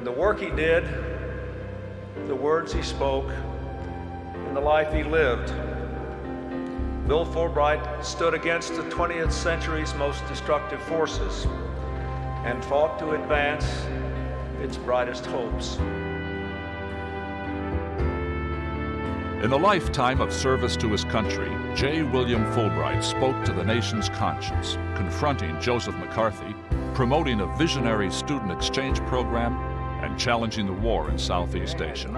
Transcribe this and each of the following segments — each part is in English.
In the work he did, the words he spoke, and the life he lived, Bill Fulbright stood against the 20th century's most destructive forces and fought to advance its brightest hopes. In a lifetime of service to his country, J. William Fulbright spoke to the nation's conscience, confronting Joseph McCarthy, promoting a visionary student exchange program, challenging the war in Southeast Asia.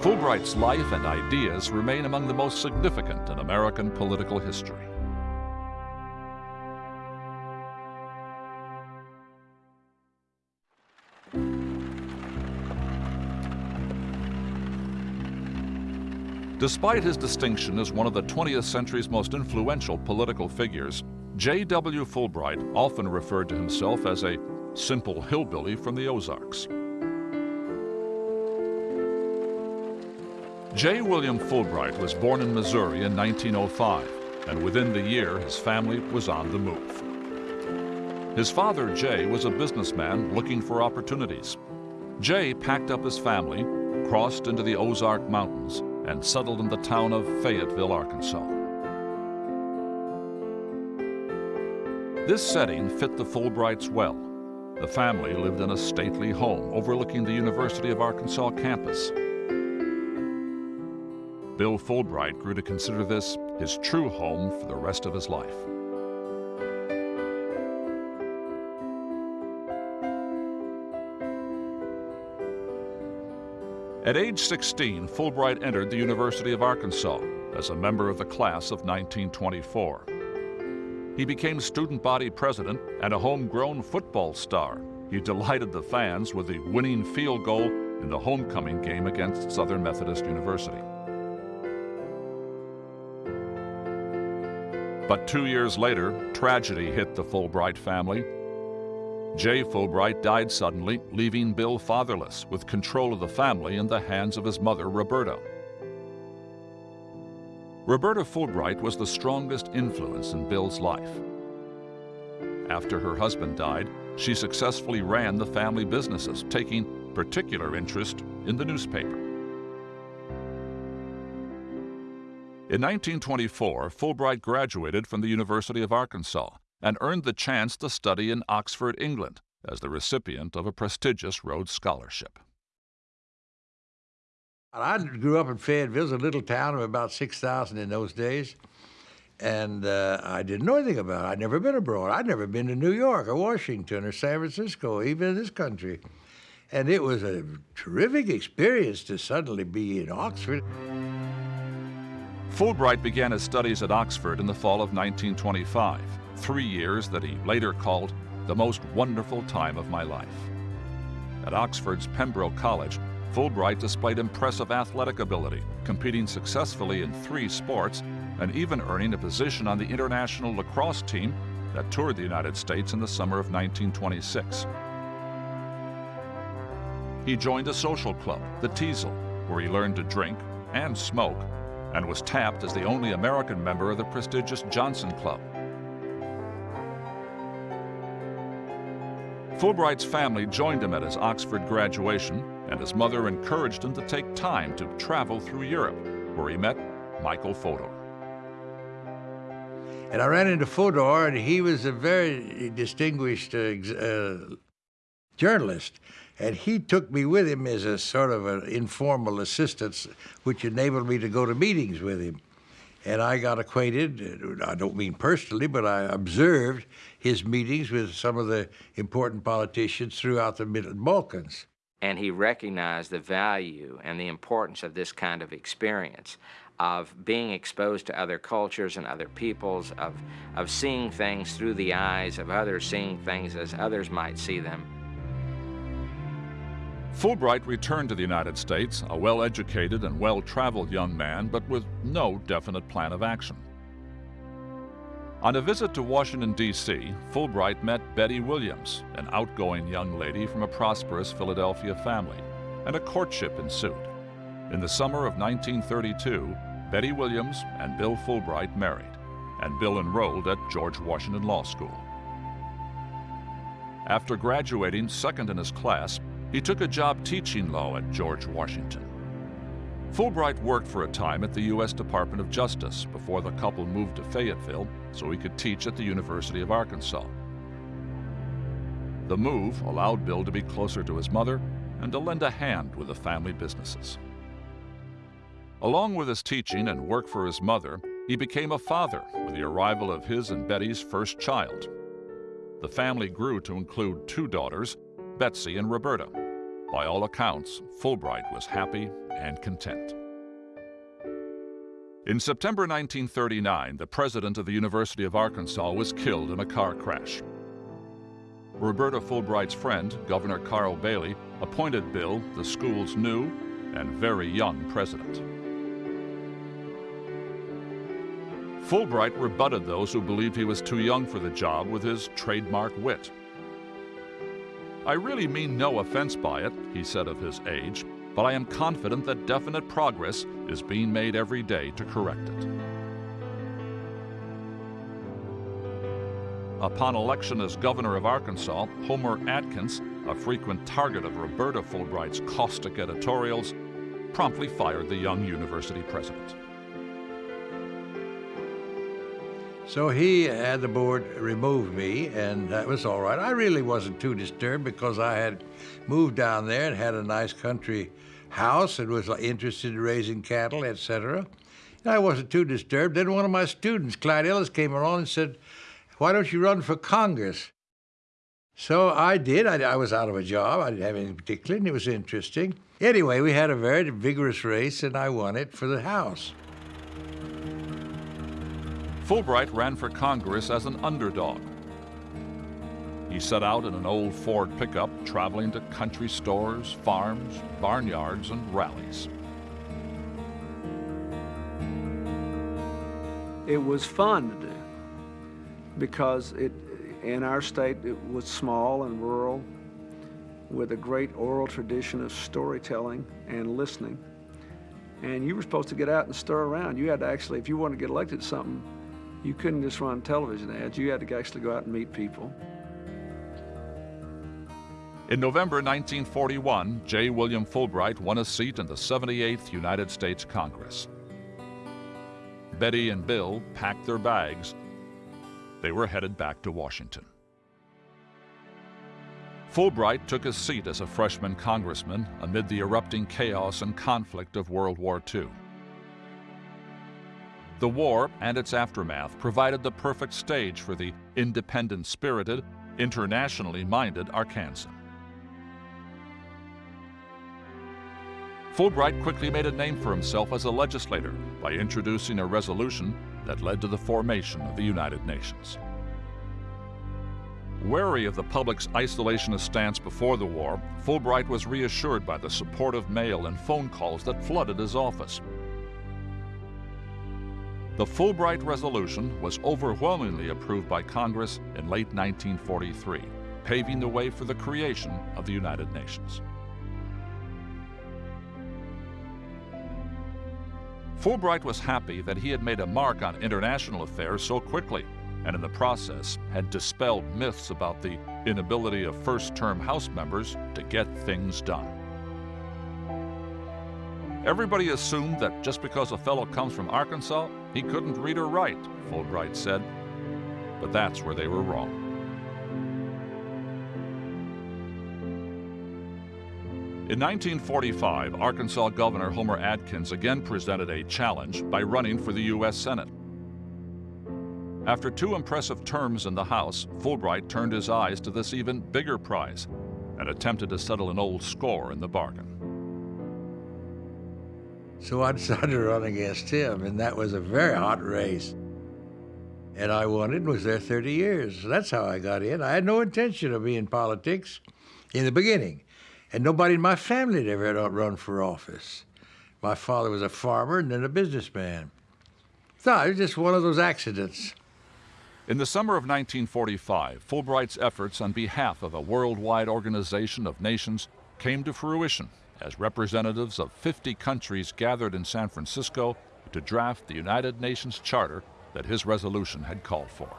Fulbright's life and ideas remain among the most significant in American political history. Despite his distinction as one of the 20th century's most influential political figures, J.W. Fulbright often referred to himself as a simple hillbilly from the Ozarks. J. William Fulbright was born in Missouri in 1905, and within the year his family was on the move. His father, Jay, was a businessman looking for opportunities. Jay packed up his family, crossed into the Ozark Mountains, and settled in the town of Fayetteville, Arkansas. This setting fit the Fulbrights well. The family lived in a stately home overlooking the University of Arkansas campus. Bill Fulbright grew to consider this his true home for the rest of his life. At age 16, Fulbright entered the University of Arkansas as a member of the class of 1924. He became student body president and a homegrown football star. He delighted the fans with the winning field goal in the homecoming game against Southern Methodist University. But two years later, tragedy hit the Fulbright family Jay Fulbright died suddenly, leaving Bill fatherless, with control of the family in the hands of his mother, Roberta. Roberta Fulbright was the strongest influence in Bill's life. After her husband died, she successfully ran the family businesses, taking particular interest in the newspaper. In 1924, Fulbright graduated from the University of Arkansas and earned the chance to study in Oxford, England, as the recipient of a prestigious Rhodes Scholarship. I grew up in Fayetteville, a little town of about 6,000 in those days. And uh, I didn't know anything about it. I'd never been abroad. I'd never been to New York or Washington or San Francisco, even in this country. And it was a terrific experience to suddenly be in Oxford. Fulbright began his studies at Oxford in the fall of 1925 three years that he later called the most wonderful time of my life. At Oxford's Pembroke College, Fulbright displayed impressive athletic ability, competing successfully in three sports and even earning a position on the international lacrosse team that toured the United States in the summer of 1926. He joined a social club, the Teasel, where he learned to drink and smoke and was tapped as the only American member of the prestigious Johnson Club. Fulbright's family joined him at his Oxford graduation, and his mother encouraged him to take time to travel through Europe, where he met Michael Fodor. And I ran into Fodor, and he was a very distinguished uh, uh, journalist. And he took me with him as a sort of an informal assistant, which enabled me to go to meetings with him. And I got acquainted, I don't mean personally, but I observed his meetings with some of the important politicians throughout the Middle Balkans. And he recognized the value and the importance of this kind of experience of being exposed to other cultures and other peoples, of, of seeing things through the eyes of others, seeing things as others might see them. Fulbright returned to the United States, a well-educated and well-traveled young man, but with no definite plan of action. On a visit to Washington, D.C., Fulbright met Betty Williams, an outgoing young lady from a prosperous Philadelphia family, and a courtship ensued. In the summer of 1932, Betty Williams and Bill Fulbright married, and Bill enrolled at George Washington Law School. After graduating second in his class, he took a job teaching law at George Washington. Fulbright worked for a time at the U.S. Department of Justice before the couple moved to Fayetteville so he could teach at the University of Arkansas. The move allowed Bill to be closer to his mother and to lend a hand with the family businesses. Along with his teaching and work for his mother, he became a father with the arrival of his and Betty's first child. The family grew to include two daughters, Betsy and Roberta. By all accounts, Fulbright was happy and content. In September 1939, the president of the University of Arkansas was killed in a car crash. Roberta Fulbright's friend, Governor Carl Bailey, appointed Bill the school's new and very young president. Fulbright rebutted those who believed he was too young for the job with his trademark wit. I really mean no offense by it, he said of his age, but I am confident that definite progress is being made every day to correct it. Upon election as governor of Arkansas, Homer Adkins, a frequent target of Roberta Fulbright's caustic editorials, promptly fired the young university president. So he had the board remove me, and that was all right. I really wasn't too disturbed because I had moved down there and had a nice country house and was interested in raising cattle, etc. I wasn't too disturbed. Then one of my students, Clyde Ellis, came along and said, why don't you run for Congress? So I did. I, I, was out of a job. I didn't have anything particular, and it was interesting. Anyway, we had a very vigorous race, and I won it for the House. Fulbright ran for Congress as an underdog. He set out in an old Ford pickup, traveling to country stores, farms, barnyards, and rallies. It was fun to do because it, in our state it was small and rural with a great oral tradition of storytelling and listening. And you were supposed to get out and stir around. You had to actually, if you wanted to get elected to something, you couldn't just run television ads. You had to actually go out and meet people. In November 1941, J. William Fulbright won a seat in the 78th United States Congress. Betty and Bill packed their bags they were headed back to Washington. Fulbright took his seat as a freshman congressman amid the erupting chaos and conflict of World War II. The war and its aftermath provided the perfect stage for the independent spirited, internationally minded Arkansan. Fulbright quickly made a name for himself as a legislator by introducing a resolution that led to the formation of the United Nations. Wary of the public's isolationist stance before the war, Fulbright was reassured by the supportive mail and phone calls that flooded his office. The Fulbright Resolution was overwhelmingly approved by Congress in late 1943, paving the way for the creation of the United Nations. Fulbright was happy that he had made a mark on international affairs so quickly, and in the process had dispelled myths about the inability of first-term House members to get things done. Everybody assumed that just because a fellow comes from Arkansas, he couldn't read or write, Fulbright said. But that's where they were wrong. In 1945, Arkansas Governor Homer Adkins again presented a challenge by running for the U.S. Senate. After two impressive terms in the House, Fulbright turned his eyes to this even bigger prize and attempted to settle an old score in the bargain. So I decided to run against him, and that was a very hot race. And I won it and was there 30 years. That's how I got in. I had no intention of being in politics in the beginning. And nobody in my family had ever run for office. My father was a farmer and then a businessman. So it was just one of those accidents. In the summer of 1945, Fulbright's efforts on behalf of a worldwide organization of nations came to fruition as representatives of 50 countries gathered in San Francisco to draft the United Nations Charter that his resolution had called for.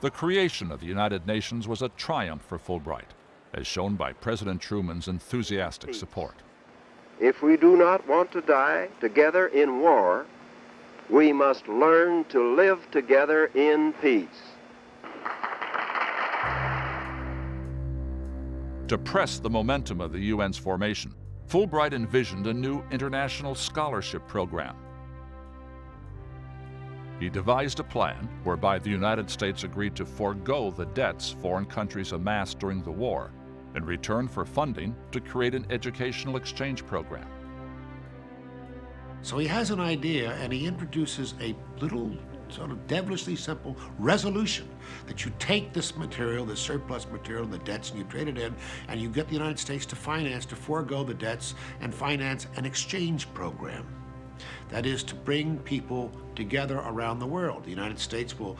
The creation of the United Nations was a triumph for Fulbright, as shown by President Truman's enthusiastic support. If we do not want to die together in war, we must learn to live together in peace. To press the momentum of the UN's formation, Fulbright envisioned a new international scholarship program. He devised a plan whereby the United States agreed to forego the debts foreign countries amassed during the war in return for funding to create an educational exchange program. So he has an idea and he introduces a little sort of devilishly simple resolution that you take this material, this surplus material, the debts, and you trade it in, and you get the United States to finance, to forego the debts and finance an exchange program. That is to bring people together around the world. The United States will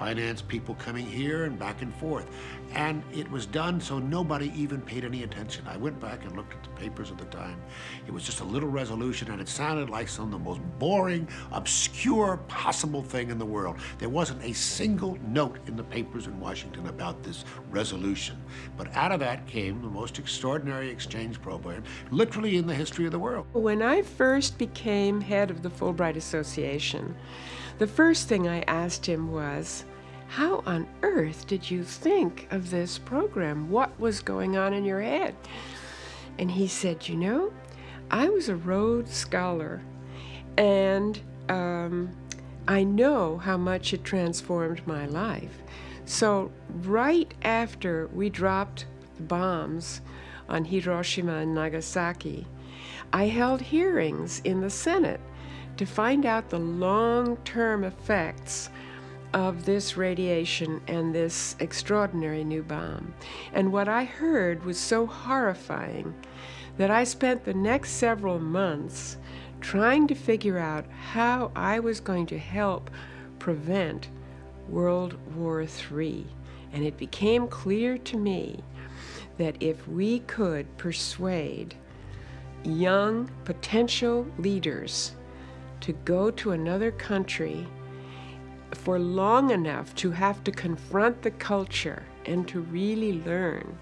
finance people coming here and back and forth. And it was done so nobody even paid any attention. I went back and looked at the papers at the time. It was just a little resolution and it sounded like some of the most boring, obscure possible thing in the world. There wasn't a single note in the papers in Washington about this resolution. But out of that came the most extraordinary exchange program, literally in the history of the world. When I first became head of the Fulbright Association, the first thing I asked him was, how on earth did you think of this program? What was going on in your head? And he said, You know, I was a Rhodes Scholar, and um, I know how much it transformed my life. So, right after we dropped the bombs on Hiroshima and Nagasaki, I held hearings in the Senate to find out the long term effects of this radiation and this extraordinary new bomb. And what I heard was so horrifying that I spent the next several months trying to figure out how I was going to help prevent World War III. And it became clear to me that if we could persuade young potential leaders to go to another country for long enough to have to confront the culture and to really learn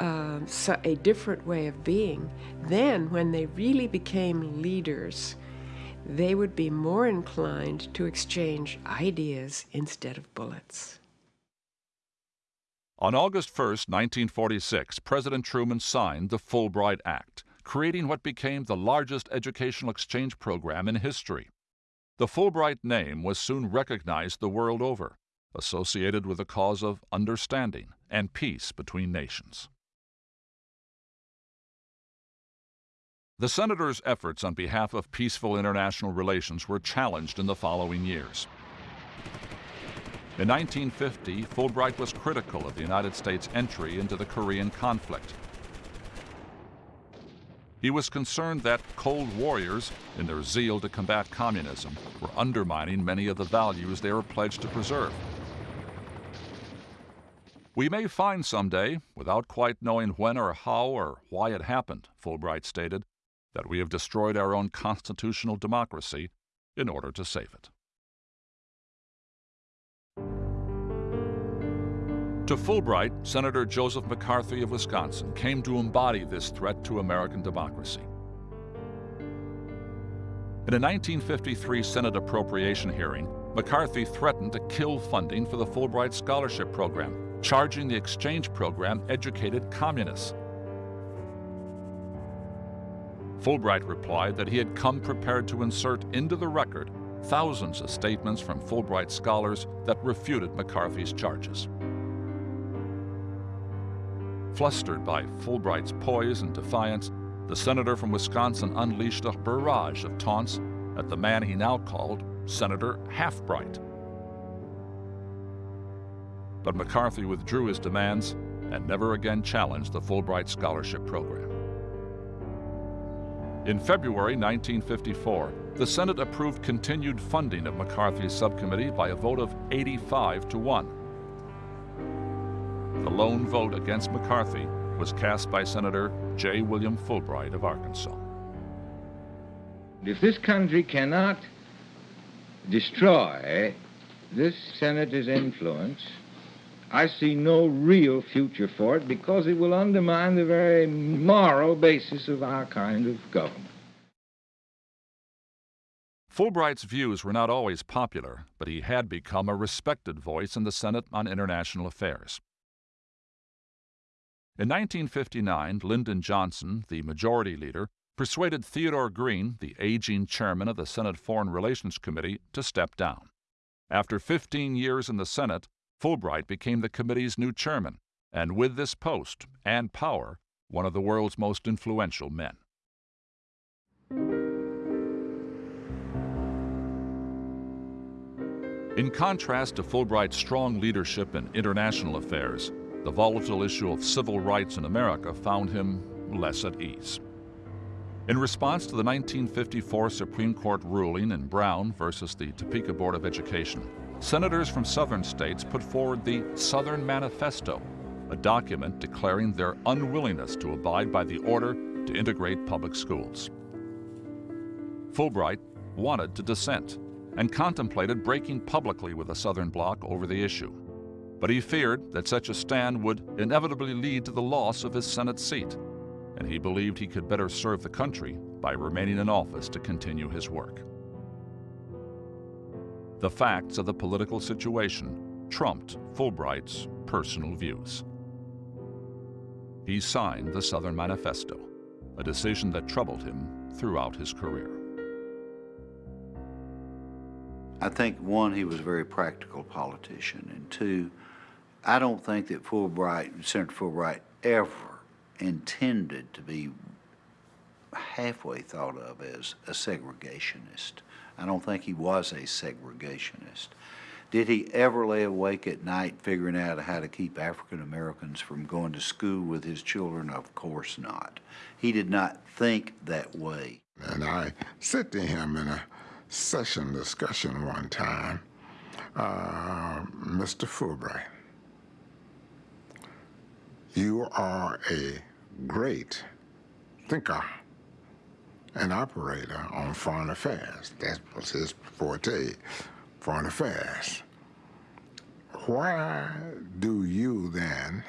uh, a different way of being, then when they really became leaders, they would be more inclined to exchange ideas instead of bullets. On August 1, 1946, President Truman signed the Fulbright Act, creating what became the largest educational exchange program in history. The Fulbright name was soon recognized the world over, associated with the cause of understanding and peace between nations. The Senator's efforts on behalf of peaceful international relations were challenged in the following years. In 1950, Fulbright was critical of the United States' entry into the Korean conflict he was concerned that Cold Warriors, in their zeal to combat communism, were undermining many of the values they were pledged to preserve. We may find someday, without quite knowing when or how or why it happened, Fulbright stated, that we have destroyed our own constitutional democracy in order to save it. To Fulbright, Senator Joseph McCarthy of Wisconsin came to embody this threat to American democracy. In a 1953 Senate appropriation hearing, McCarthy threatened to kill funding for the Fulbright Scholarship Program, charging the exchange program educated communists. Fulbright replied that he had come prepared to insert into the record thousands of statements from Fulbright scholars that refuted McCarthy's charges. Flustered by Fulbright's poise and defiance, the senator from Wisconsin unleashed a barrage of taunts at the man he now called Senator Halfbright. But McCarthy withdrew his demands and never again challenged the Fulbright Scholarship Program. In February 1954, the Senate approved continued funding of McCarthy's subcommittee by a vote of 85 to 1. The lone vote against McCarthy was cast by Senator J. William Fulbright of Arkansas. If this country cannot destroy this senator's influence, I see no real future for it because it will undermine the very moral basis of our kind of government. Fulbright's views were not always popular, but he had become a respected voice in the Senate on international affairs. In 1959, Lyndon Johnson, the majority leader, persuaded Theodore Green, the aging chairman of the Senate Foreign Relations Committee, to step down. After 15 years in the Senate, Fulbright became the committee's new chairman, and with this post and power, one of the world's most influential men. In contrast to Fulbright's strong leadership in international affairs, the volatile issue of civil rights in America found him less at ease. In response to the 1954 Supreme Court ruling in Brown versus the Topeka Board of Education, senators from southern states put forward the Southern Manifesto, a document declaring their unwillingness to abide by the order to integrate public schools. Fulbright wanted to dissent and contemplated breaking publicly with the Southern Bloc over the issue. But he feared that such a stand would inevitably lead to the loss of his Senate seat, and he believed he could better serve the country by remaining in office to continue his work. The facts of the political situation trumped Fulbright's personal views. He signed the Southern Manifesto, a decision that troubled him throughout his career. I think, one, he was a very practical politician, and two, I don't think that Fulbright, Senator Fulbright, ever intended to be halfway thought of as a segregationist. I don't think he was a segregationist. Did he ever lay awake at night figuring out how to keep African Americans from going to school with his children? Of course not. He did not think that way. And I said to him in a session discussion one time, uh, Mr. Fulbright, you are a great thinker and operator on foreign affairs. That was his forte, foreign affairs. Why do you then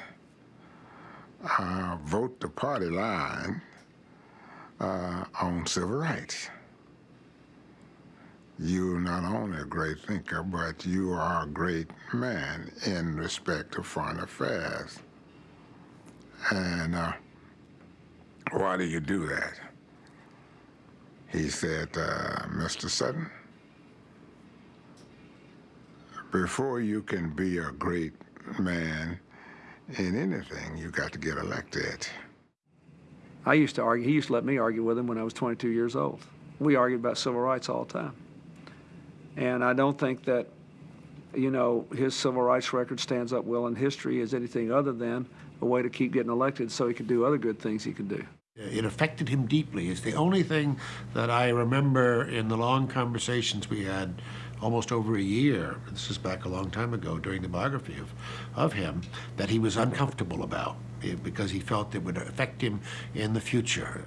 uh, vote the party line uh, on civil rights? you're not only a great thinker, but you are a great man in respect to foreign affairs. And uh, why do you do that? He said, uh, Mr. Sutton, before you can be a great man in anything, you got to get elected. I used to argue, he used to let me argue with him when I was 22 years old. We argued about civil rights all the time. And I don't think that, you know, his civil rights record stands up well in history as anything other than a way to keep getting elected so he could do other good things he could do. It affected him deeply. It's the only thing that I remember in the long conversations we had almost over a year, this is back a long time ago during the biography of, of him, that he was uncomfortable about eh, because he felt it would affect him in the future.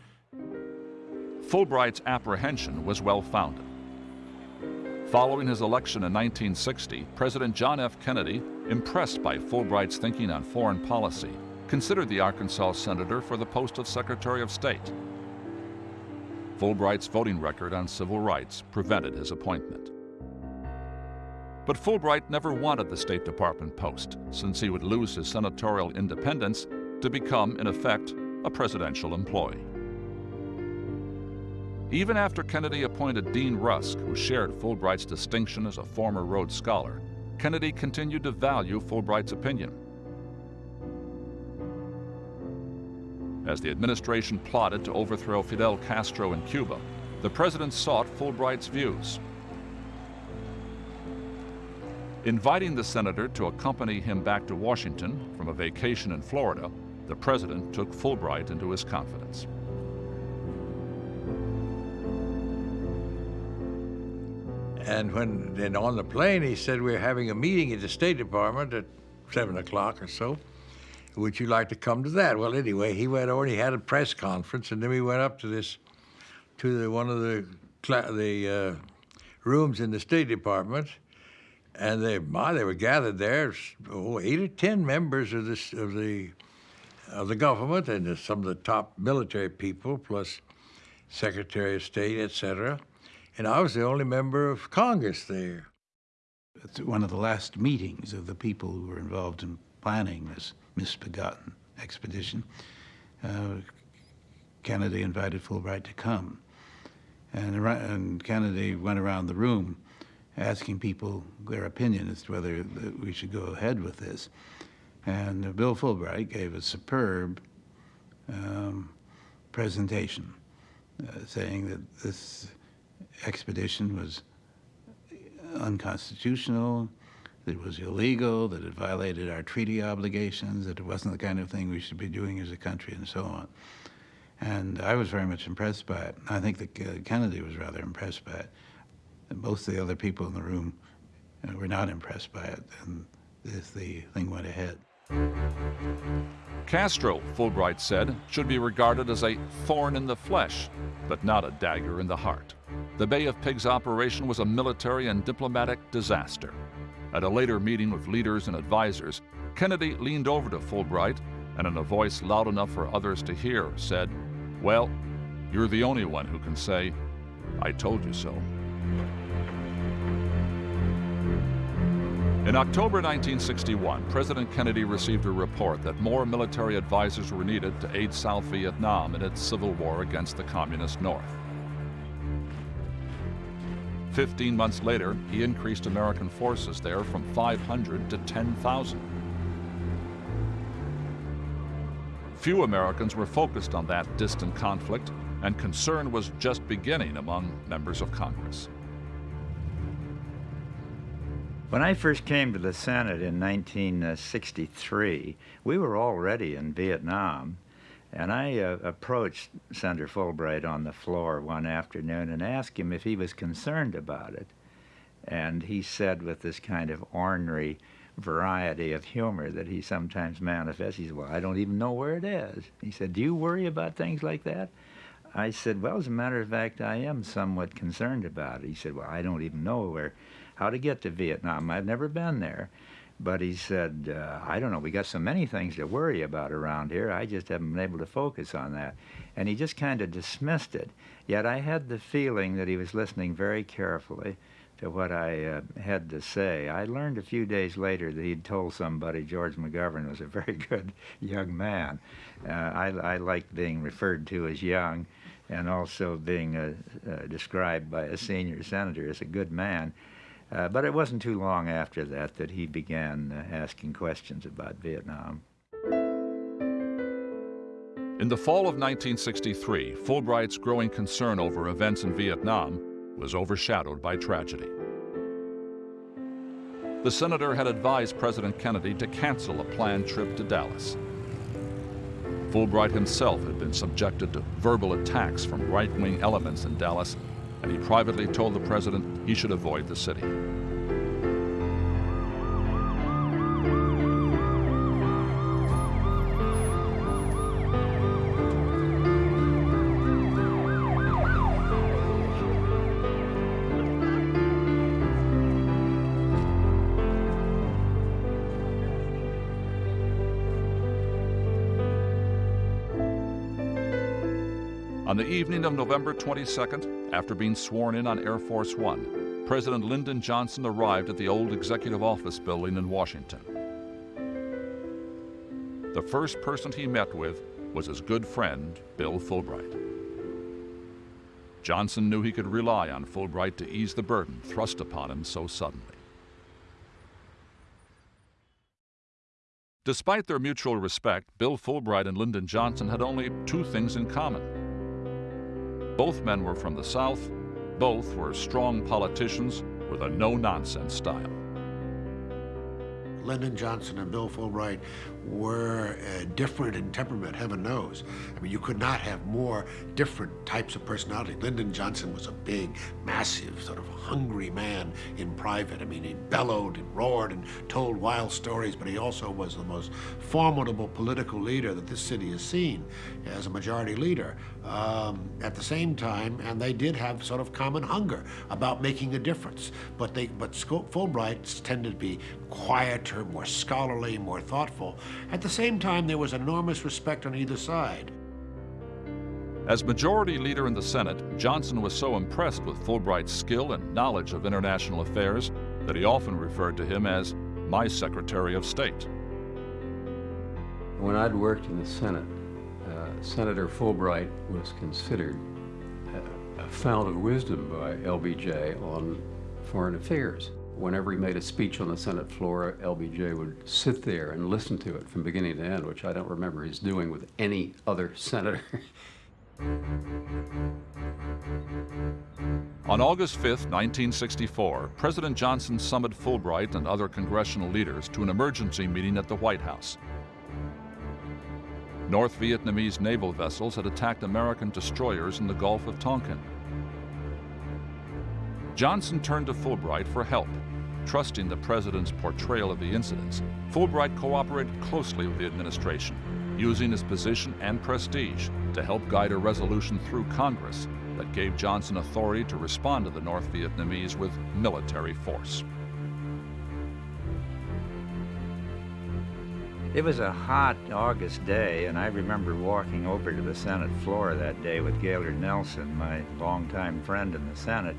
Fulbright's apprehension was well founded. Following his election in 1960, President John F. Kennedy, impressed by Fulbright's thinking on foreign policy, considered the Arkansas senator for the post of Secretary of State. Fulbright's voting record on civil rights prevented his appointment. But Fulbright never wanted the State Department post, since he would lose his senatorial independence to become, in effect, a presidential employee. Even after Kennedy appointed Dean Rusk, who shared Fulbright's distinction as a former Rhodes Scholar, Kennedy continued to value Fulbright's opinion. As the administration plotted to overthrow Fidel Castro in Cuba, the president sought Fulbright's views. Inviting the senator to accompany him back to Washington from a vacation in Florida, the president took Fulbright into his confidence. And when then on the plane, he said, we're having a meeting at the State Department at 7 o'clock or so. Would you like to come to that? Well, anyway, he went over, he had a press conference, and then we went up to this, to the, one of the, the uh, rooms in the State Department, and they, my, they were gathered there, oh, eight or ten members of this of the of the government and some of the top military people, plus Secretary of State, etc. And I was the only member of Congress there. It's one of the last meetings of the people who were involved in planning this misbegotten expedition. Uh, Kennedy invited Fulbright to come. And, and Kennedy went around the room asking people their opinion as to whether we should go ahead with this. And Bill Fulbright gave a superb um, presentation uh, saying that this expedition was unconstitutional, that it was illegal, that it violated our treaty obligations, that it wasn't the kind of thing we should be doing as a country, and so on. And I was very much impressed by it. I think that uh, Kennedy was rather impressed by it. And most of the other people in the room uh, were not impressed by it, and this, the thing went ahead. Castro, Fulbright said, should be regarded as a thorn in the flesh, but not a dagger in the heart. The Bay of Pigs operation was a military and diplomatic disaster. At a later meeting with leaders and advisers, Kennedy leaned over to Fulbright and in a voice loud enough for others to hear said, Well, you're the only one who can say, I told you so. In October 1961, President Kennedy received a report that more military advisors were needed to aid South Vietnam in its civil war against the Communist North. Fifteen months later, he increased American forces there from 500 to 10,000. Few Americans were focused on that distant conflict, and concern was just beginning among members of Congress. When I first came to the Senate in 1963, we were already in Vietnam, and I uh, approached Senator Fulbright on the floor one afternoon and asked him if he was concerned about it. And he said, with this kind of ornery variety of humor that he sometimes manifests, he said, Well, I don't even know where it is. He said, Do you worry about things like that? I said, Well, as a matter of fact, I am somewhat concerned about it. He said, Well, I don't even know where how to get to Vietnam. I've never been there. But he said, uh, I don't know, we got so many things to worry about around here, I just haven't been able to focus on that. And he just kind of dismissed it. Yet I had the feeling that he was listening very carefully to what I uh, had to say. I learned a few days later that he'd told somebody George McGovern was a very good young man. Uh, I, I liked being referred to as young and also being uh, uh, described by a senior senator as a good man. Uh, but it wasn't too long after that that he began uh, asking questions about Vietnam. In the fall of 1963, Fulbright's growing concern over events in Vietnam was overshadowed by tragedy. The senator had advised President Kennedy to cancel a planned trip to Dallas. Fulbright himself had been subjected to verbal attacks from right-wing elements in Dallas and he privately told the president he should avoid the city. On the evening of November 22nd, after being sworn in on Air Force One, President Lyndon Johnson arrived at the old Executive Office building in Washington. The first person he met with was his good friend, Bill Fulbright. Johnson knew he could rely on Fulbright to ease the burden thrust upon him so suddenly. Despite their mutual respect, Bill Fulbright and Lyndon Johnson had only two things in common. Both men were from the South. Both were strong politicians with a no-nonsense style. Lyndon Johnson and Bill Fulbright were uh, different in temperament, heaven knows. I mean, you could not have more different types of personality. Lyndon Johnson was a big, massive, sort of hungry man in private. I mean, he bellowed and roared and told wild stories, but he also was the most formidable political leader that this city has seen as a majority leader. Um, at the same time, and they did have sort of common hunger about making a difference. But they, but Fulbrights tended to be quieter, more scholarly, more thoughtful. At the same time, there was enormous respect on either side. As majority leader in the Senate, Johnson was so impressed with Fulbright's skill and knowledge of international affairs that he often referred to him as my Secretary of State. When I'd worked in the Senate, uh, Senator Fulbright was considered a, a fount of wisdom by LBJ on foreign affairs. Whenever he made a speech on the Senate floor, LBJ would sit there and listen to it from beginning to end, which I don't remember his doing with any other senator. On August 5, 1964, President Johnson summoned Fulbright and other congressional leaders to an emergency meeting at the White House. North Vietnamese naval vessels had attacked American destroyers in the Gulf of Tonkin. Johnson turned to Fulbright for help. Trusting the president's portrayal of the incidents, Fulbright cooperated closely with the administration, using his position and prestige to help guide a resolution through Congress that gave Johnson authority to respond to the North Vietnamese with military force. It was a hot August day, and I remember walking over to the Senate floor that day with Gaylord Nelson, my longtime friend in the Senate.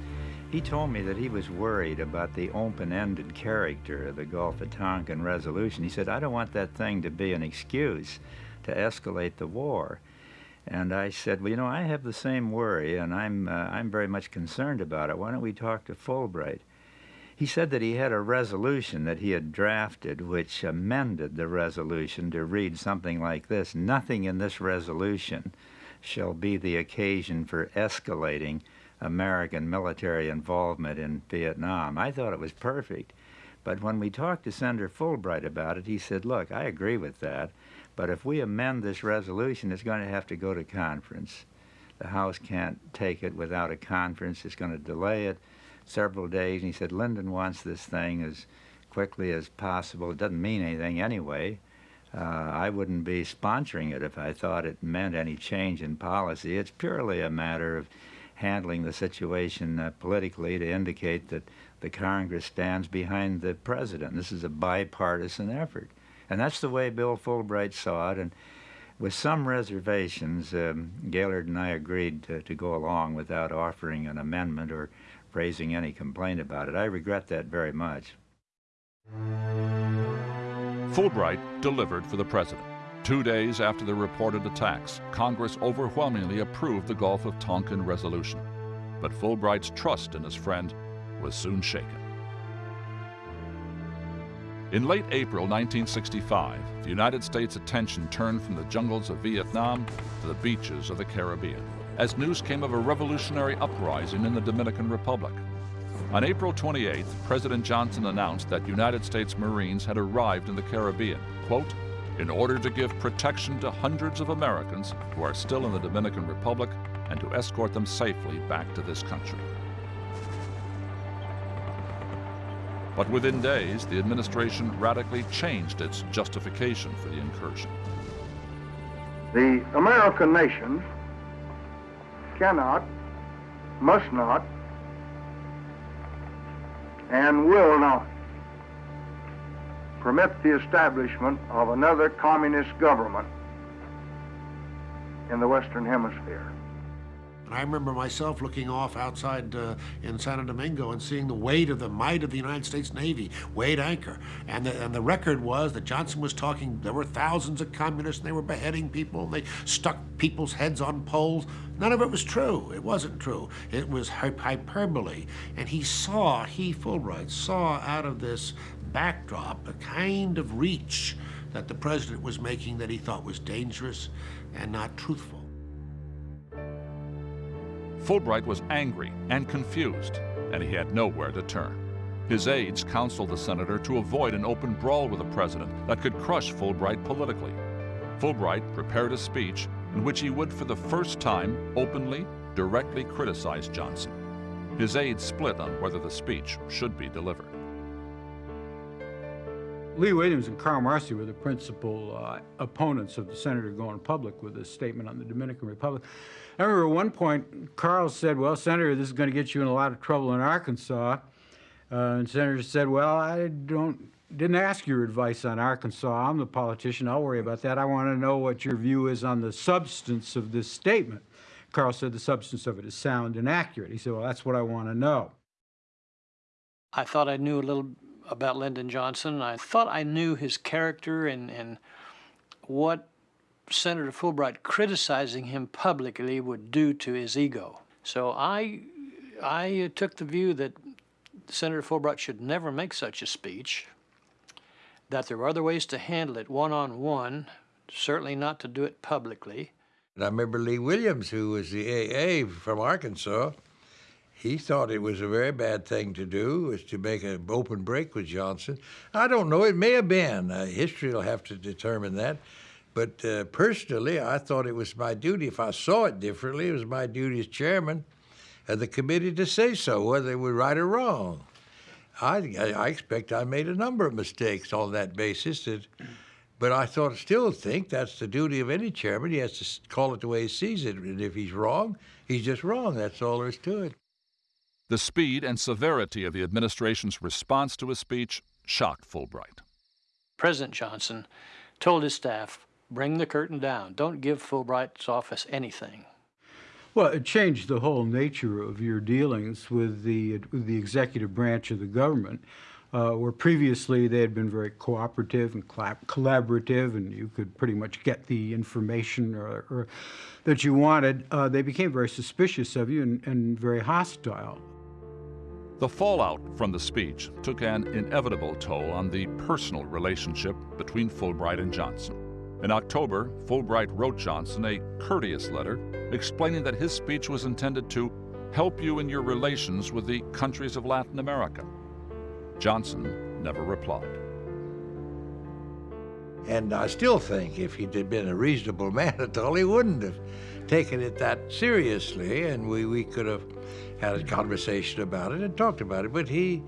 He told me that he was worried about the open-ended character of the Gulf of Tonkin resolution. He said, I don't want that thing to be an excuse to escalate the war. And I said, well, you know, I have the same worry, and I'm, uh, I'm very much concerned about it. Why don't we talk to Fulbright? He said that he had a resolution that he had drafted which amended the resolution to read something like this Nothing in this resolution shall be the occasion for escalating American military involvement in Vietnam. I thought it was perfect. But when we talked to Senator Fulbright about it, he said, Look, I agree with that. But if we amend this resolution, it's going to have to go to conference. The House can't take it without a conference. It's going to delay it several days. And he said, Lyndon wants this thing as quickly as possible. It doesn't mean anything anyway. Uh, I wouldn't be sponsoring it if I thought it meant any change in policy. It's purely a matter of handling the situation uh, politically to indicate that the Congress stands behind the president. This is a bipartisan effort. And that's the way Bill Fulbright saw it. And with some reservations, um, Gaylord and I agreed to, to go along without offering an amendment or raising any complaint about it. I regret that very much. Fulbright delivered for the president. Two days after the reported attacks, Congress overwhelmingly approved the Gulf of Tonkin resolution. But Fulbright's trust in his friend was soon shaken. In late April 1965, the United States' attention turned from the jungles of Vietnam to the beaches of the Caribbean, as news came of a revolutionary uprising in the Dominican Republic. On April 28th, President Johnson announced that United States Marines had arrived in the Caribbean, quote, in order to give protection to hundreds of Americans who are still in the Dominican Republic and to escort them safely back to this country. But within days, the administration radically changed its justification for the incursion. The American nation cannot, must not, and will not permit the establishment of another communist government in the Western Hemisphere. And I remember myself looking off outside uh, in Santo Domingo and seeing the weight of the might of the United States Navy weighed anchor. And the, and the record was that Johnson was talking, there were thousands of communists and they were beheading people and they stuck people's heads on poles. None of it was true. It wasn't true. It was hyperbole. And he saw, he, Fulbright, saw out of this backdrop a kind of reach that the president was making that he thought was dangerous and not truthful. Fulbright was angry and confused, and he had nowhere to turn. His aides counseled the senator to avoid an open brawl with the president that could crush Fulbright politically. Fulbright prepared a speech in which he would, for the first time, openly, directly criticize Johnson. His aides split on whether the speech should be delivered. Lee Williams and Carl Marcy were the principal uh, opponents of the senator going public with this statement on the Dominican Republic. I remember at one point, Carl said, well, Senator, this is going to get you in a lot of trouble in Arkansas. Uh, and Senator said, well, I don't didn't ask your advice on Arkansas. I'm the politician. I'll worry about that. I want to know what your view is on the substance of this statement. Carl said the substance of it is sound and accurate. He said, well, that's what I want to know. I thought I knew a little about Lyndon Johnson. I thought I knew his character and, and what Senator Fulbright criticizing him publicly would do to his ego. So I, I took the view that Senator Fulbright should never make such a speech that there were other ways to handle it one on one, certainly not to do it publicly. And I remember Lee Williams, who was the AA from Arkansas, he thought it was a very bad thing to do, was to make an open break with Johnson. I don't know, it may have been. Uh, history will have to determine that. But uh, personally, I thought it was my duty. If I saw it differently, it was my duty as chairman of the committee to say so, whether they were right or wrong. I, I expect I made a number of mistakes on that basis. That, but I thought, still think that's the duty of any chairman. He has to call it the way he sees it. And if he's wrong, he's just wrong. That's all there is to it. The speed and severity of the administration's response to his speech shocked Fulbright. President Johnson told his staff, bring the curtain down. Don't give Fulbright's office anything. Well, it changed the whole nature of your dealings with the, with the executive branch of the government, uh, where previously they had been very cooperative and collaborative, and you could pretty much get the information or, or that you wanted. Uh, they became very suspicious of you and, and very hostile. The fallout from the speech took an inevitable toll on the personal relationship between Fulbright and Johnson. In October, Fulbright wrote Johnson a courteous letter explaining that his speech was intended to help you in your relations with the countries of Latin America. Johnson never replied. And I still think if he'd been a reasonable man at all, he wouldn't have taken it that seriously, and we, we could have had a conversation about it and talked about it. But he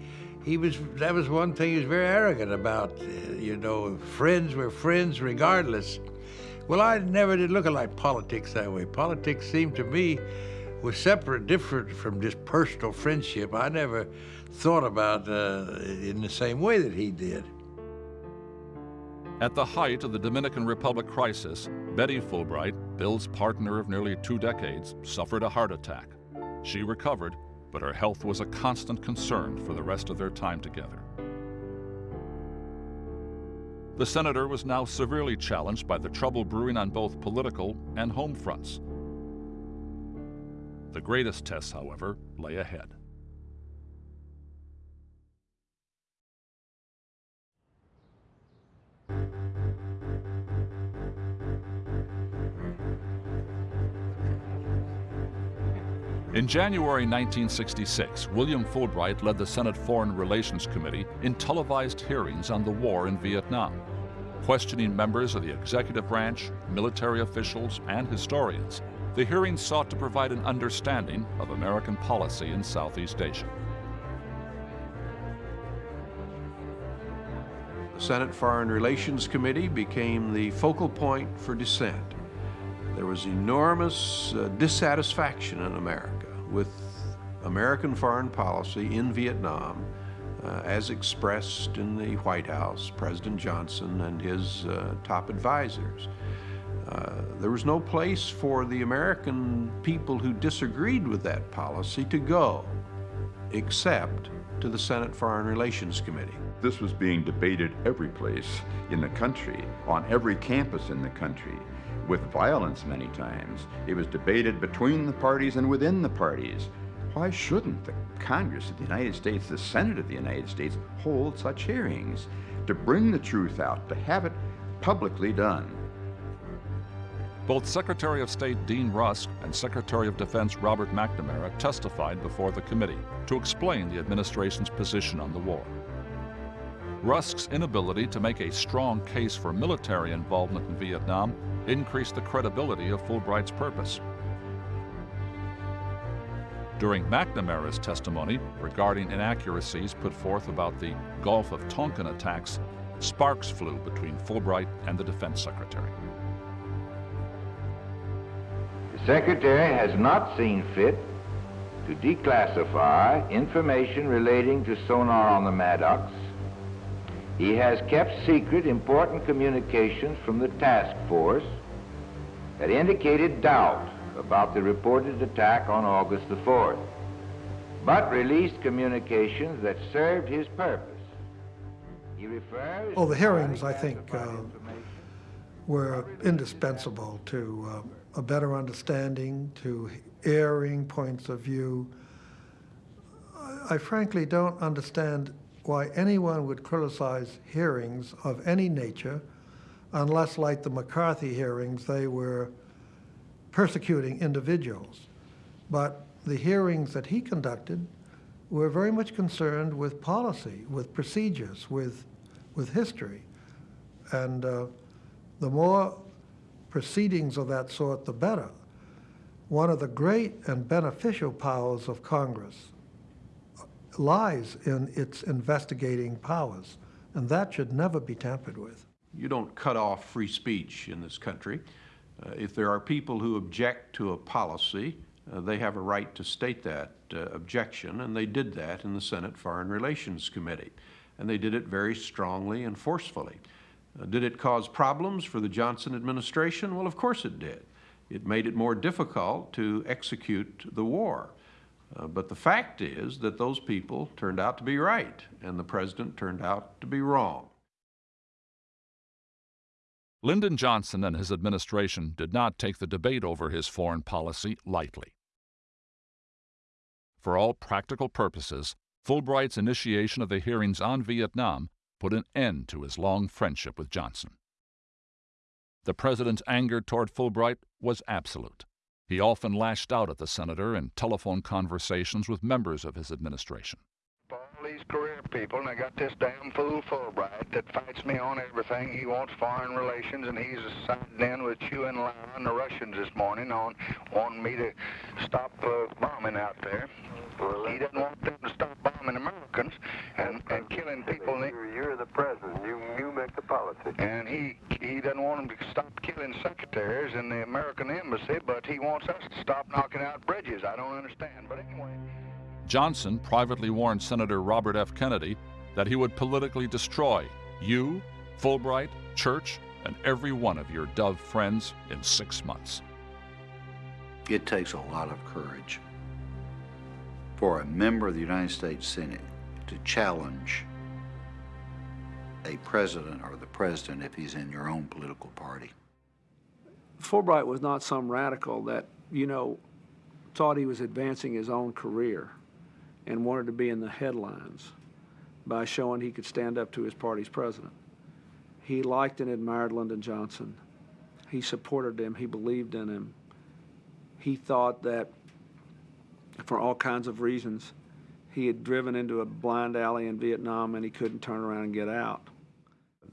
he was that was one thing he was very arrogant about. Uh, you know, friends were friends regardless. Well, I never did look at like politics that way. Politics seemed to me was separate, different from just personal friendship. I never thought about uh, in the same way that he did. At the height of the Dominican Republic crisis, Betty Fulbright, Bill's partner of nearly two decades, suffered a heart attack. She recovered but her health was a constant concern for the rest of their time together. The senator was now severely challenged by the trouble brewing on both political and home fronts. The greatest tests, however, lay ahead. In January 1966, William Fulbright led the Senate Foreign Relations Committee in televised hearings on the war in Vietnam, questioning members of the executive branch, military officials, and historians. The hearings sought to provide an understanding of American policy in Southeast Asia. The Senate Foreign Relations Committee became the focal point for dissent. There was enormous uh, dissatisfaction in America with American foreign policy in Vietnam uh, as expressed in the White House, President Johnson and his uh, top advisors. Uh, there was no place for the American people who disagreed with that policy to go, except to the Senate Foreign Relations Committee. This was being debated every place in the country, on every campus in the country with violence many times. It was debated between the parties and within the parties. Why shouldn't the Congress of the United States, the Senate of the United States, hold such hearings to bring the truth out, to have it publicly done? Both Secretary of State Dean Rusk and Secretary of Defense Robert McNamara testified before the committee to explain the administration's position on the war. Rusk's inability to make a strong case for military involvement in Vietnam increased the credibility of Fulbright's purpose. During McNamara's testimony regarding inaccuracies put forth about the Gulf of Tonkin attacks, sparks flew between Fulbright and the Defense Secretary. The Secretary has not seen fit to declassify information relating to sonar on the Maddox. He has kept secret important communications from the task force that indicated doubt about the reported attack on August the 4th, but released communications that served his purpose. He refers... Oh, the hearings, I think, uh, were indispensable to uh, a better understanding, to airing points of view. I, I frankly don't understand why anyone would criticize hearings of any nature unless, like the McCarthy hearings, they were persecuting individuals. But the hearings that he conducted were very much concerned with policy, with procedures, with, with history. And uh, the more proceedings of that sort, the better. One of the great and beneficial powers of Congress lies in its investigating powers, and that should never be tampered with. You don't cut off free speech in this country. Uh, if there are people who object to a policy, uh, they have a right to state that uh, objection, and they did that in the Senate Foreign Relations Committee. And they did it very strongly and forcefully. Uh, did it cause problems for the Johnson administration? Well, of course it did. It made it more difficult to execute the war. Uh, but the fact is that those people turned out to be right, and the president turned out to be wrong. Lyndon Johnson and his administration did not take the debate over his foreign policy lightly. For all practical purposes, Fulbright's initiation of the hearings on Vietnam put an end to his long friendship with Johnson. The president's anger toward Fulbright was absolute. He often lashed out at the senator in telephone conversations with members of his administration All these career people, and I got this damn fool Fulbright that fights me on everything. He wants foreign relations, and he's siding in with Zhou Enlai and the Russians this morning on wanting me to stop uh, bombing out there. Well, he doesn't want them to stop bombing Americans and, and killing people. You're, you're the president. You you make the policy. And he he doesn't want them to stop killing secretaries in the American embassy, but he wants us to stop knocking out bridges. I don't understand. But anyway. Johnson privately warned Senator Robert F. Kennedy that he would politically destroy you, Fulbright, Church, and every one of your Dove friends in six months. It takes a lot of courage for a member of the United States Senate to challenge a president or the president if he's in your own political party. Fulbright was not some radical that, you know, thought he was advancing his own career and wanted to be in the headlines by showing he could stand up to his party's president. He liked and admired Lyndon Johnson. He supported him. He believed in him. He thought that for all kinds of reasons, he had driven into a blind alley in Vietnam and he couldn't turn around and get out.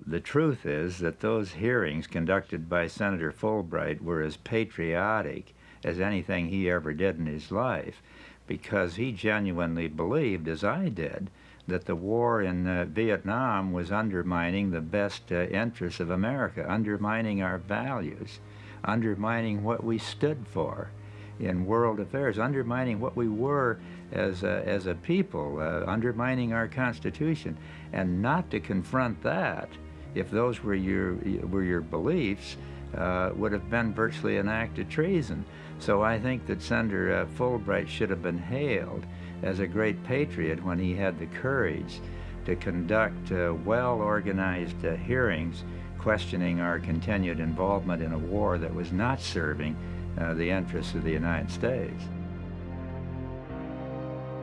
The truth is that those hearings conducted by Senator Fulbright were as patriotic as anything he ever did in his life because he genuinely believed, as I did, that the war in uh, Vietnam was undermining the best uh, interests of America, undermining our values, undermining what we stood for in world affairs, undermining what we were as a, as a people, uh, undermining our Constitution. And not to confront that, if those were your, were your beliefs, uh, would have been virtually an act of treason. So I think that Senator uh, Fulbright should have been hailed as a great patriot when he had the courage to conduct uh, well-organized uh, hearings questioning our continued involvement in a war that was not serving uh, the interests of the United States.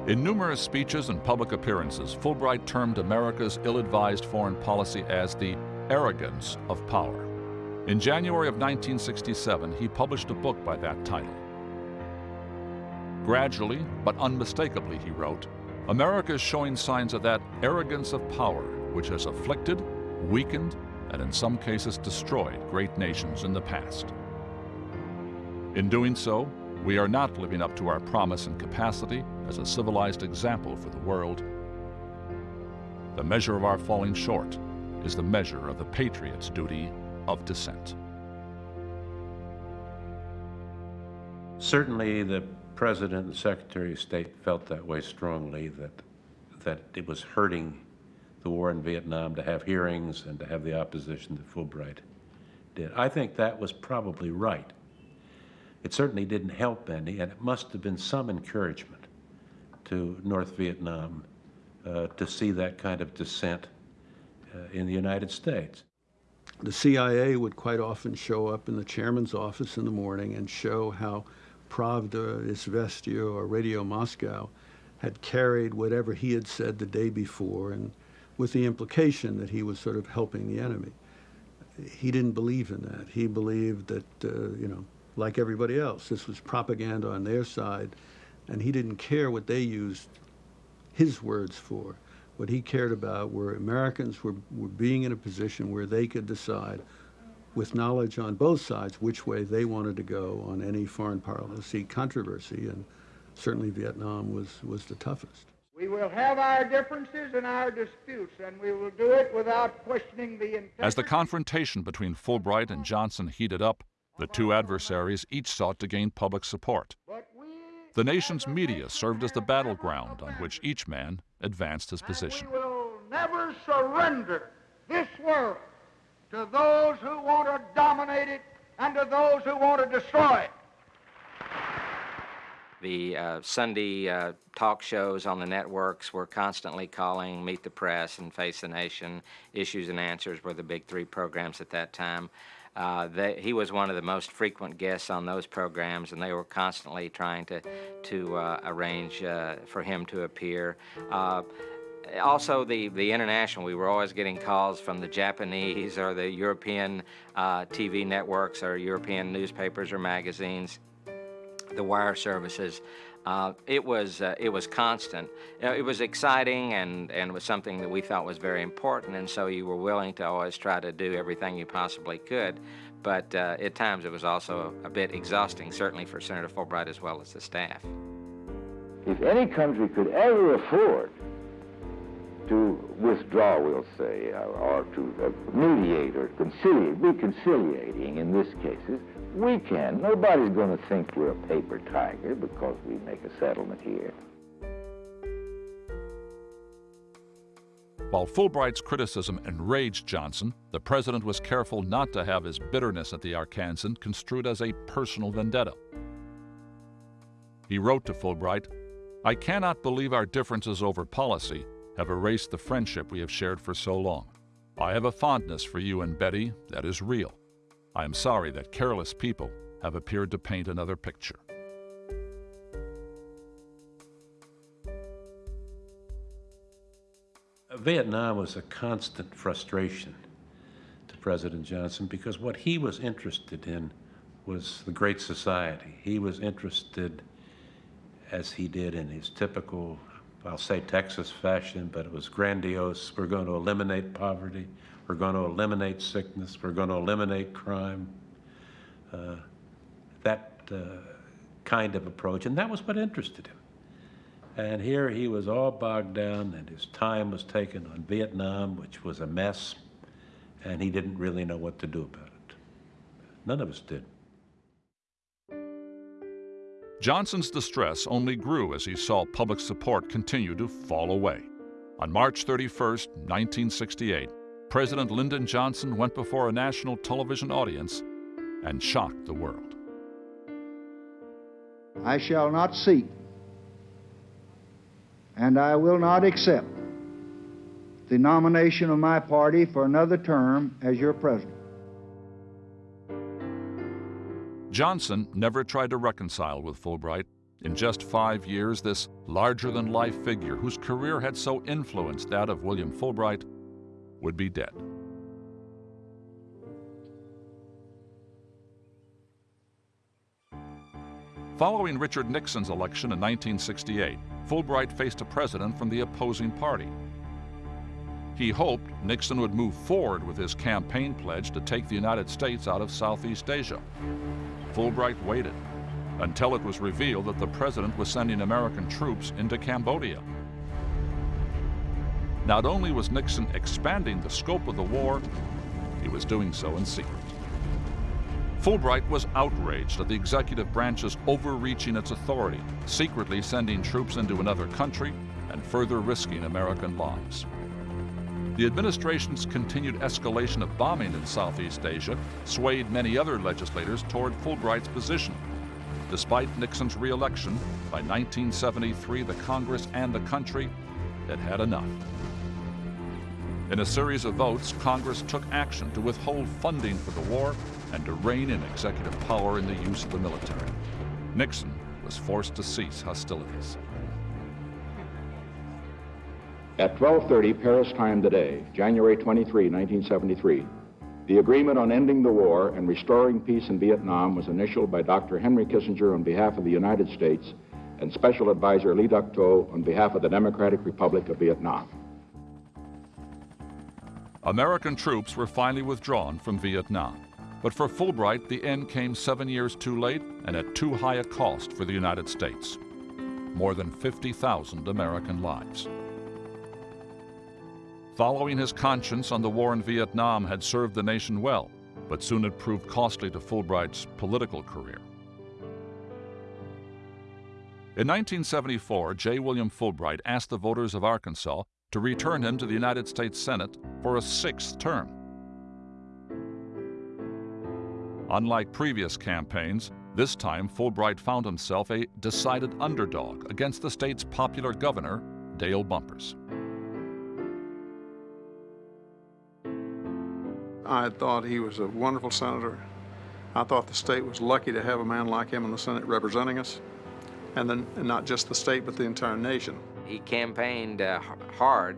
In numerous speeches and public appearances, Fulbright termed America's ill-advised foreign policy as the arrogance of power. In January of 1967, he published a book by that title. Gradually, but unmistakably, he wrote, America is showing signs of that arrogance of power which has afflicted, weakened, and in some cases destroyed great nations in the past. In doing so, we are not living up to our promise and capacity as a civilized example for the world. The measure of our falling short is the measure of the patriot's duty of dissent. Certainly, the President and Secretary of State felt that way strongly that, that it was hurting the war in Vietnam to have hearings and to have the opposition that Fulbright did. I think that was probably right. It certainly didn't help any, and it must have been some encouragement to North Vietnam uh, to see that kind of dissent uh, in the United States. The CIA would quite often show up in the chairman's office in the morning and show how Pravda, Izvestia, or Radio Moscow had carried whatever he had said the day before, and with the implication that he was sort of helping the enemy. He didn't believe in that. He believed that, uh, you know, like everybody else, this was propaganda on their side, and he didn't care what they used his words for. What he cared about were Americans were, were being in a position where they could decide with knowledge on both sides which way they wanted to go on any foreign policy controversy, and certainly Vietnam was, was the toughest. We will have our differences and our disputes, and we will do it without questioning the integrity. As the confrontation between Fulbright and Johnson heated up, the two adversaries each sought to gain public support. The nation's media served as the battleground on which each man advanced his position. We will never surrender this world to those who want to dominate it and to those who want to destroy it. The uh, Sunday uh, talk shows on the networks were constantly calling Meet the Press and Face the Nation. Issues and Answers were the big three programs at that time. Uh, they, he was one of the most frequent guests on those programs, and they were constantly trying to to uh, arrange uh, for him to appear. Uh, also, the, the international, we were always getting calls from the Japanese or the European uh, TV networks or European newspapers or magazines, the wire services. Uh, it was uh, it was constant. You know, it was exciting and and was something that we thought was very important, and so you were willing to always try to do everything you possibly could. But uh, at times it was also a bit exhausting, certainly for Senator Fulbright as well as the staff. If any country could ever afford to withdraw, we'll say, uh, or to uh, mediate or conciliate, be conciliating in this case, we can. Nobody's going to think we're a paper tiger because we make a settlement here. While Fulbright's criticism enraged Johnson, the president was careful not to have his bitterness at the Arkansan construed as a personal vendetta. He wrote to Fulbright, I cannot believe our differences over policy have erased the friendship we have shared for so long. I have a fondness for you and Betty that is real. I am sorry that careless people have appeared to paint another picture. Vietnam was a constant frustration to President Johnson because what he was interested in was the Great Society. He was interested, as he did in his typical, I'll say Texas fashion, but it was grandiose. We're going to eliminate poverty. We're going to eliminate sickness. We're going to eliminate crime. Uh, that uh, kind of approach. And that was what interested him. And here he was all bogged down, and his time was taken on Vietnam, which was a mess, and he didn't really know what to do about it. None of us did. Johnson's distress only grew as he saw public support continue to fall away. On March 31, 1968, President Lyndon Johnson went before a national television audience and shocked the world. I shall not seek and I will not accept the nomination of my party for another term as your president. Johnson never tried to reconcile with Fulbright. In just five years, this larger than life figure, whose career had so influenced that of William Fulbright, would be dead. Following Richard Nixon's election in 1968, Fulbright faced a president from the opposing party. He hoped Nixon would move forward with his campaign pledge to take the United States out of Southeast Asia. Fulbright waited until it was revealed that the president was sending American troops into Cambodia. Not only was Nixon expanding the scope of the war, he was doing so in secret. Fulbright was outraged at the executive branch's overreaching its authority, secretly sending troops into another country and further risking American lives. The administration's continued escalation of bombing in Southeast Asia swayed many other legislators toward Fulbright's position. Despite Nixon's reelection, by 1973 the Congress and the country had had enough. In a series of votes, Congress took action to withhold funding for the war and to rein in executive power in the use of the military. Nixon was forced to cease hostilities. At 12:30 Paris time today, January 23, 1973, the agreement on ending the war and restoring peace in Vietnam was initialed by Dr. Henry Kissinger on behalf of the United States and Special Advisor Le Duc Tho on behalf of the Democratic Republic of Vietnam. American troops were finally withdrawn from Vietnam. But for Fulbright, the end came seven years too late and at too high a cost for the United States. More than 50,000 American lives. Following his conscience on the war in Vietnam had served the nation well, but soon it proved costly to Fulbright's political career. In 1974, J. William Fulbright asked the voters of Arkansas to return him to the United States Senate for a sixth term. Unlike previous campaigns, this time Fulbright found himself a decided underdog against the state's popular governor, Dale Bumpers. I thought he was a wonderful senator. I thought the state was lucky to have a man like him in the Senate representing us, and then and not just the state, but the entire nation. He campaigned uh, hard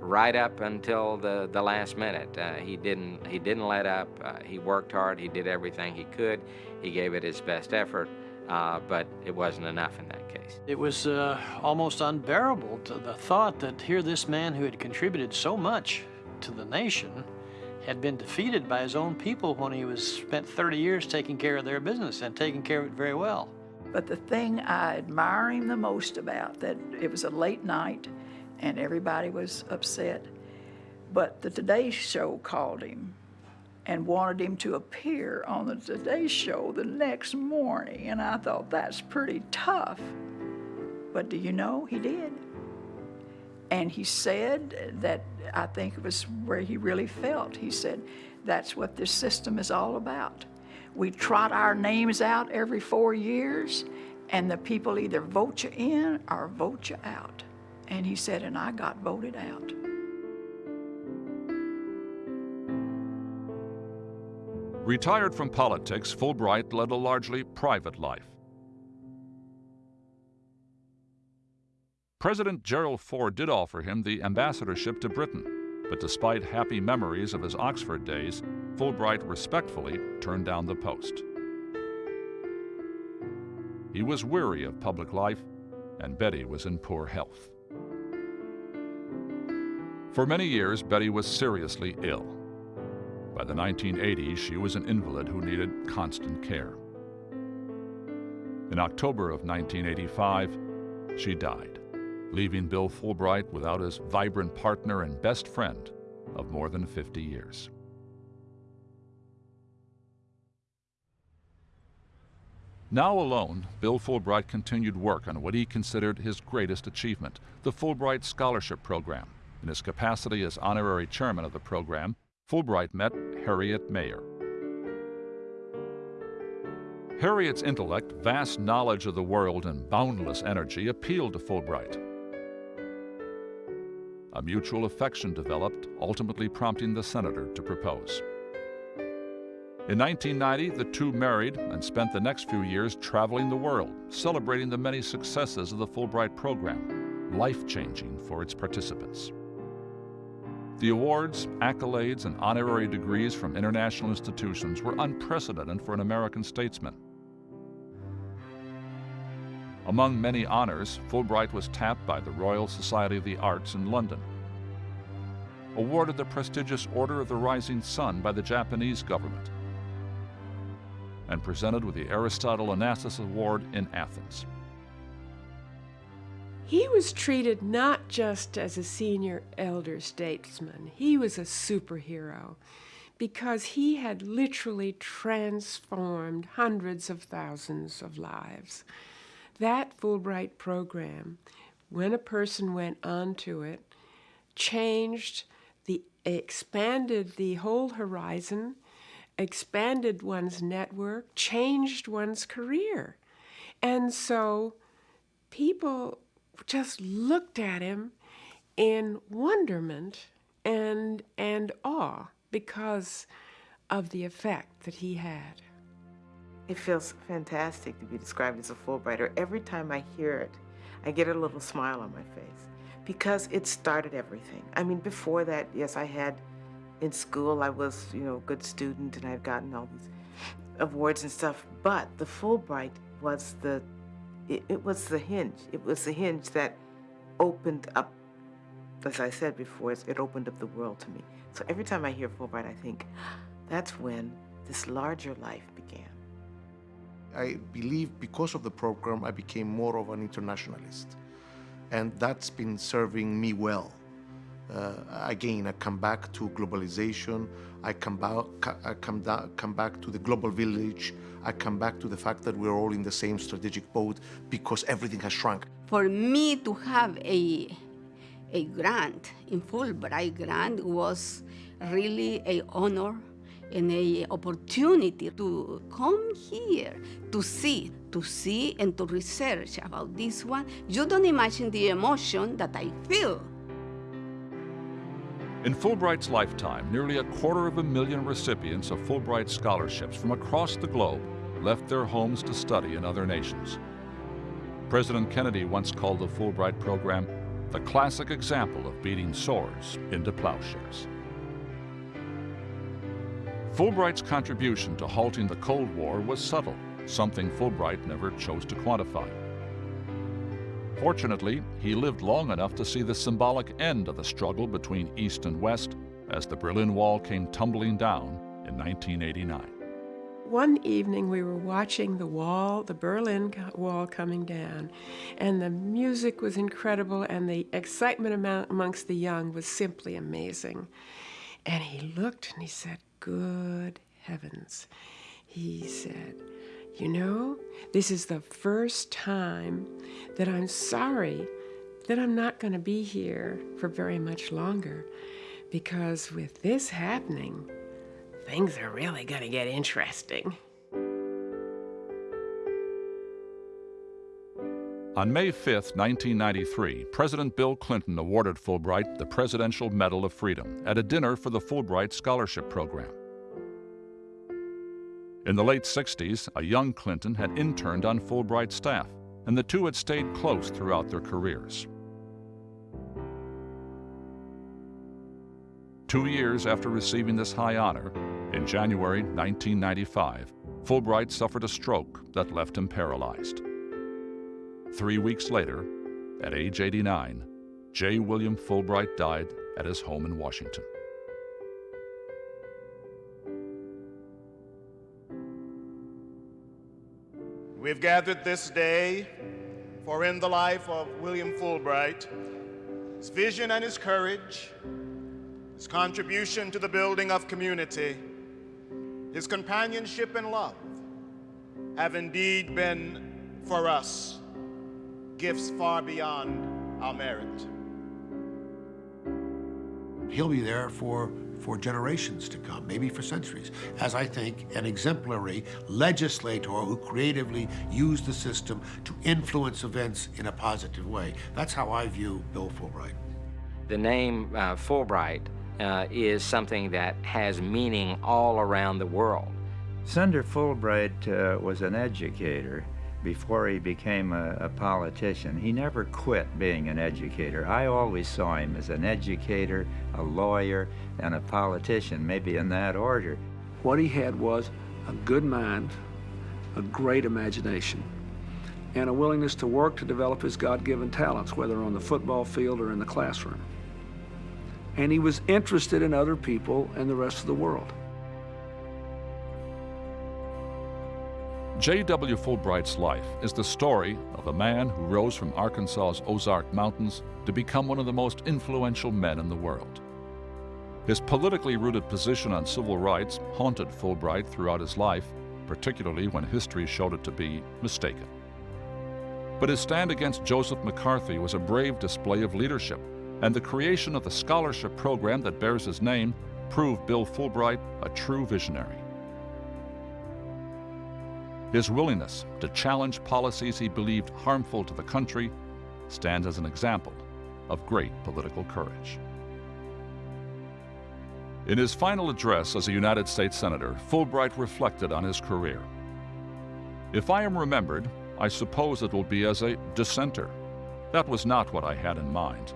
right up until the, the last minute. Uh, he didn't he didn't let up. Uh, he worked hard. He did everything he could. He gave it his best effort, uh, but it wasn't enough in that case. It was uh, almost unbearable to the thought that here this man who had contributed so much to the nation had been defeated by his own people when he was spent 30 years taking care of their business and taking care of it very well. But the thing I admire him the most about that it was a late night and everybody was upset. But the Today Show called him and wanted him to appear on the Today Show the next morning. And I thought, that's pretty tough. But do you know, he did. And he said that I think it was where he really felt. He said, that's what this system is all about. We trot our names out every four years, and the people either vote you in or vote you out. And he said, and I got voted out. Retired from politics, Fulbright led a largely private life. President Gerald Ford did offer him the ambassadorship to Britain, but despite happy memories of his Oxford days, Fulbright respectfully turned down the post. He was weary of public life, and Betty was in poor health. For many years, Betty was seriously ill. By the 1980s, she was an invalid who needed constant care. In October of 1985, she died, leaving Bill Fulbright without his vibrant partner and best friend of more than 50 years. Now alone, Bill Fulbright continued work on what he considered his greatest achievement, the Fulbright Scholarship Program. In his capacity as honorary chairman of the program, Fulbright met Harriet Mayor. Harriet's intellect, vast knowledge of the world, and boundless energy appealed to Fulbright. A mutual affection developed, ultimately prompting the senator to propose. In 1990, the two married and spent the next few years traveling the world, celebrating the many successes of the Fulbright program, life changing for its participants. The awards, accolades, and honorary degrees from international institutions were unprecedented for an American statesman. Among many honors, Fulbright was tapped by the Royal Society of the Arts in London, awarded the prestigious Order of the Rising Sun by the Japanese government, and presented with the Aristotle Onassis Award in Athens. He was treated not just as a senior elder statesman, he was a superhero because he had literally transformed hundreds of thousands of lives. That Fulbright program, when a person went onto it, changed the expanded the whole horizon, expanded one's network, changed one's career. And so people just looked at him in wonderment and, and awe because of the effect that he had. It feels fantastic to be described as a Fulbrighter. Every time I hear it, I get a little smile on my face because it started everything. I mean, before that, yes, I had in school, I was, you know, a good student and I've gotten all these awards and stuff, but the Fulbright was the it, it was the hinge. It was the hinge that opened up, as I said before, it opened up the world to me. So every time I hear Fulbright, I think that's when this larger life began. I believe because of the program, I became more of an internationalist. And that's been serving me well. Uh, again, I come back to globalization. I come back, I come, come back to the global village. I come back to the fact that we're all in the same strategic boat because everything has shrunk. For me to have a, a grant in Fulbright grant was really a honor and a opportunity to come here to see, to see and to research about this one. You don't imagine the emotion that I feel. In Fulbright's lifetime, nearly a quarter of a million recipients of Fulbright scholarships from across the globe left their homes to study in other nations. President Kennedy once called the Fulbright program the classic example of beating swords into plowshares. Fulbright's contribution to halting the Cold War was subtle, something Fulbright never chose to quantify. Fortunately, he lived long enough to see the symbolic end of the struggle between East and West as the Berlin Wall came tumbling down in 1989. One evening we were watching the wall, the Berlin Wall coming down, and the music was incredible and the excitement amongst the young was simply amazing. And he looked and he said, Good heavens. He said, You know, this is the first time that I'm sorry that I'm not going to be here for very much longer because with this happening, things are really going to get interesting. On May 5, 1993, President Bill Clinton awarded Fulbright the Presidential Medal of Freedom at a dinner for the Fulbright Scholarship Program. In the late 60s, a young Clinton had interned on Fulbright's staff, and the two had stayed close throughout their careers. Two years after receiving this high honor, in January 1995, Fulbright suffered a stroke that left him paralyzed. Three weeks later, at age 89, J. William Fulbright died at his home in Washington. We've gathered this day for in the life of William Fulbright, his vision and his courage, his contribution to the building of community, his companionship and love have indeed been for us gifts far beyond our merit. He'll be there for, for generations to come, maybe for centuries, as I think an exemplary legislator who creatively used the system to influence events in a positive way. That's how I view Bill Fulbright. The name uh, Fulbright uh, is something that has meaning all around the world. Senator Fulbright uh, was an educator before he became a, a, politician. He never quit being an educator. I always saw him as an educator, a lawyer, and a politician, maybe in that order. What he had was a good mind, a great imagination, and a willingness to work to develop his God-given talents, whether on the football field or in the classroom. And he was interested in other people and the rest of the world. J.W. Fulbright's life is the story of a man who rose from Arkansas's Ozark Mountains to become one of the most influential men in the world. His politically rooted position on civil rights haunted Fulbright throughout his life, particularly when history showed it to be mistaken. But his stand against Joseph McCarthy was a brave display of leadership, and the creation of the scholarship program that bears his name proved Bill Fulbright a true visionary. His willingness to challenge policies he believed harmful to the country stands as an example of great political courage. In his final address as a United States Senator, Fulbright reflected on his career. If I am remembered, I suppose it will be as a dissenter. That was not what I had in mind.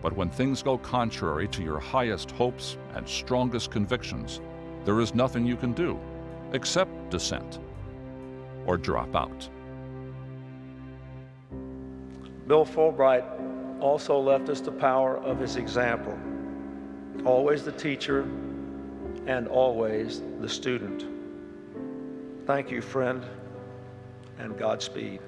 But when things go contrary to your highest hopes and strongest convictions, there is nothing you can do except dissent or drop out. Bill Fulbright also left us the power of his example. Always the teacher and always the student. Thank you, friend, and Godspeed.